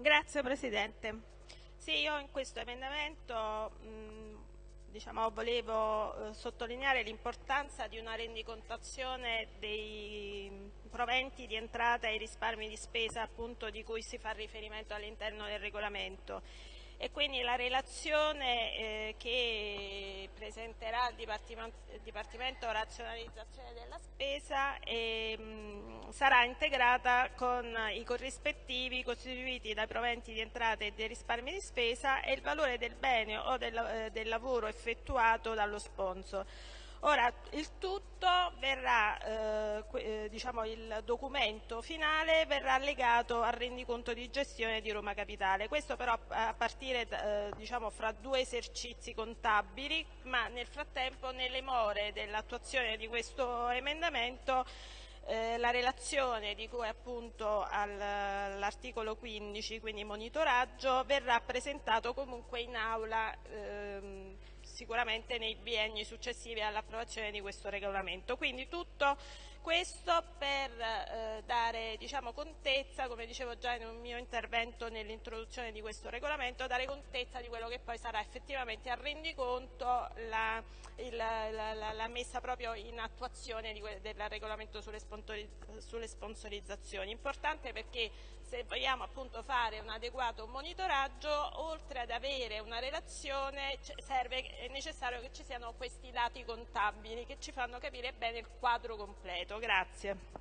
Grazie Presidente. Sì, io in questo emendamento diciamo, volevo eh, sottolineare l'importanza di una rendicontazione dei proventi di entrata e risparmi di spesa appunto, di cui si fa riferimento all'interno del regolamento e quindi la relazione eh, che presenterà il Dipartimento, Dipartimento Razionalizzazione della Spesa e, mm, sarà integrata con i corrispettivi costituiti dai proventi di entrata e dei risparmi di spesa e il valore del bene o del, eh, del lavoro effettuato dallo sponsor. Ora, il tutto verrà, eh, eh, diciamo, il documento finale verrà legato al rendiconto di gestione di Roma Capitale, questo però a partire eh, diciamo, fra due esercizi contabili, ma nel frattempo nelle more dell'attuazione di questo emendamento eh, la relazione di cui appunto all'articolo 15, quindi monitoraggio, verrà presentato comunque in aula ehm, sicuramente nei bienni successivi all'approvazione di questo regolamento. Quindi tutto questo per eh, dare diciamo, contezza, come dicevo già in un mio intervento nell'introduzione di questo regolamento, dare contezza di quello che poi sarà effettivamente a rendiconto la, il, la, la, la messa proprio in attuazione di, del regolamento sulle, sulle sponsorizzazioni. Importante perché se vogliamo appunto fare un adeguato monitoraggio, oltre ad avere una relazione, serve, è necessario che ci siano questi dati contabili che ci fanno capire bene il quadro completo. Grazie.